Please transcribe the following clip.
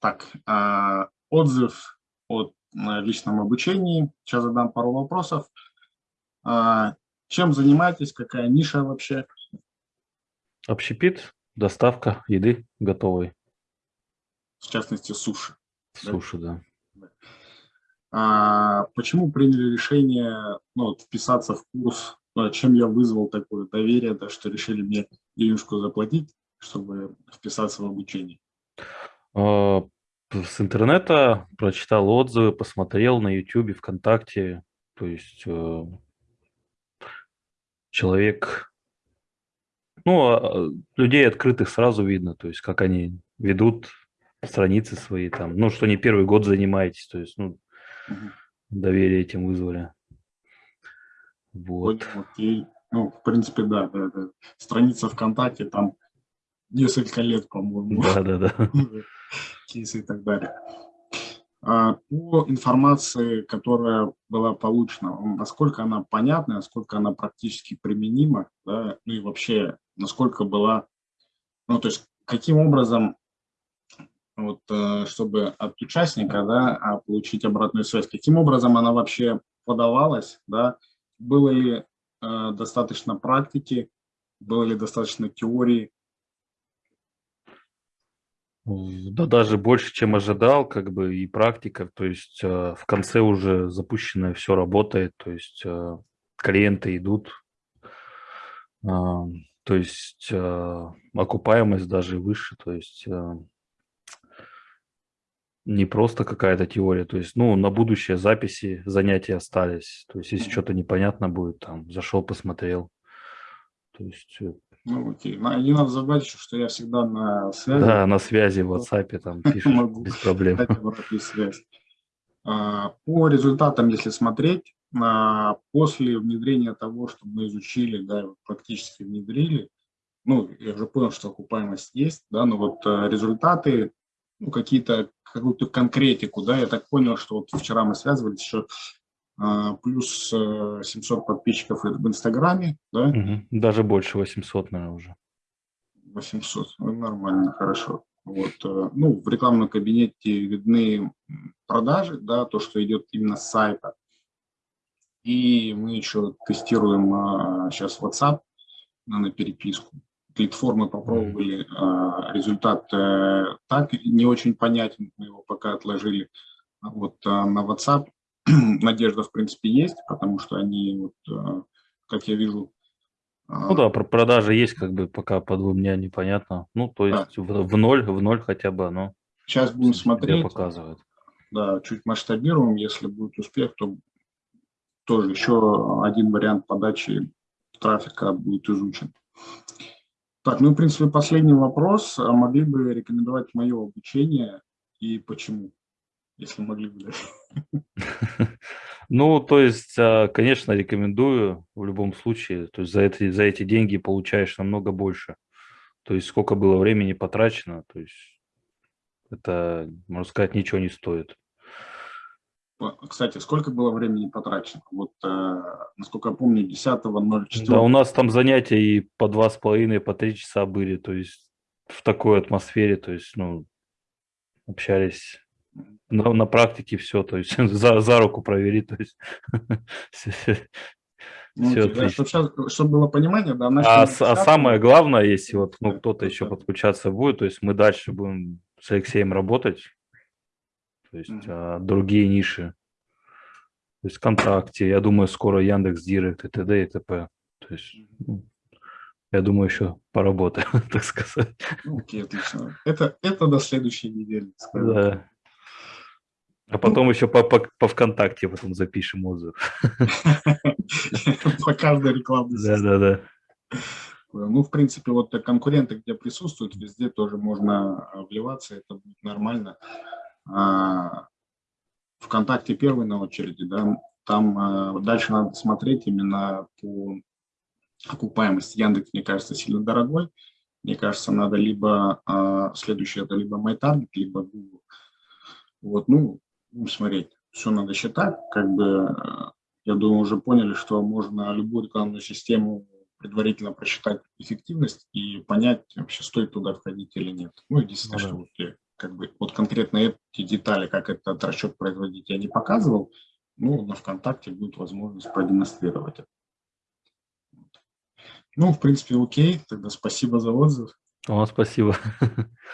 Так, а, отзыв о личном обучении. Сейчас задам пару вопросов. А, чем занимаетесь? Какая ниша вообще? Общепит, доставка еды готовой. В частности, суши. Суши, да. да. А, почему приняли решение ну, вот, вписаться в курс? Ну, чем я вызвал такое доверие, да, что решили мне денежку заплатить, чтобы вписаться в обучение? А, с интернета прочитал отзывы, посмотрел на YouTube, ВКонтакте. То есть э, человек, ну, а, людей открытых сразу видно, то есть как они ведут страницы свои там, ну, что не первый год занимаетесь, то есть, ну, доверие этим вызвали. Вот. Окей. Ну, в принципе, да, да, да. Страница ВКонтакте, там несколько лет, по-моему. Да, да, да. Кейсы и так далее. А, по информации, которая была получена, насколько она понятна, насколько она практически применима, да, ну и вообще, насколько была, ну, то есть, каким образом, вот, э, чтобы от участника, да, а, получить обратную связь, каким образом она вообще подавалась, да, было ли э, достаточно практики, было ли достаточно теории, да даже больше, чем ожидал, как бы и практика, то есть э, в конце уже запущенное все работает, то есть э, клиенты идут, э, то есть э, окупаемость даже выше, то есть э, не просто какая-то теория, то есть, ну, на будущее записи занятия остались, то есть, если что-то непонятно будет, там, зашел, посмотрел, то есть э, ну, окей. Не надо забывать еще, что я всегда на связи. Да, на связи в WhatsApp там пишешь Могу без проблем. связь. А, по результатам, если смотреть, а, после внедрения того, что мы изучили, да, практически внедрили, ну, я уже понял, что окупаемость есть, да, но вот а, результаты, ну, какие-то, какую-то конкретику, да, я так понял, что вот вчера мы связывались еще плюс 700 э, подписчиков в Инстаграме, да? Угу. Даже больше 800, наверное, уже. 800, ну, нормально, хорошо. Вот, э, ну, в рекламном кабинете видны продажи, да, то, что идет именно с сайта. И мы еще тестируем а, сейчас WhatsApp на переписку. Платформы попробовали, а, результат а, так не очень понятен, мы его пока отложили. Вот а, на WhatsApp надежда, в принципе, есть, потому что они, вот, э, как я вижу... А, ну да, про продажи есть, как бы пока по двум дня непонятно. Ну, то есть да. в, в ноль, в ноль хотя бы оно Сейчас будем смотреть. показывает. Да, чуть масштабируем, если будет успех, то тоже еще один вариант подачи трафика будет изучен. Так, ну, в принципе, последний вопрос. А могли бы рекомендовать мое обучение и почему? Если могли бы. Ну, то есть, а, конечно, рекомендую в любом случае. То есть за эти, за эти деньги получаешь намного больше. То есть сколько было времени потрачено, то есть это, можно сказать, ничего не стоит. Кстати, сколько было времени потрачено? Вот, э, насколько я помню, 10.04. Да, у нас там занятия и по два с половиной, по три часа были, то есть в такой атмосфере, то есть, ну, общались на, на практике все, то есть за, за руку провели, то есть ну, все да, чтобы, чтобы было понимание, да. А, а самое главное, если вот ну, кто-то еще подключаться будет, то есть мы дальше будем с Алексеем работать, то есть mm -hmm. а, другие ниши, то есть ВКонтакте, я думаю, скоро Яндекс Директ и т.д. и т.п. То есть, ну, я думаю, еще поработаем, так сказать. Ну, окей, отлично. Это, это до следующей недели. Да. А потом еще по, по, по ВКонтакте потом запишем отзыв. По каждой рекламной Да, да, да. Ну, в принципе, вот конкуренты, где присутствуют, везде тоже можно а, вливаться, это будет нормально. А, ВКонтакте первый на очереди, да, там а, дальше надо смотреть именно по окупаемости. Яндекс, мне кажется, сильно дорогой. Мне кажется, надо либо, следующее, это либо MyTarget, либо Google. Вот, ну, ну, смотреть, все надо считать, как бы, э, я думаю, уже поняли, что можно любую рекламную систему предварительно просчитать эффективность и понять, вообще стоит туда входить или нет. Ну, единственное, ну, что вот, как бы, вот конкретно эти детали, как этот расчет производить, я не показывал, ну, на ВКонтакте будет возможность продемонстрировать это. Ну, в принципе, окей, тогда спасибо за отзыв. О, спасибо.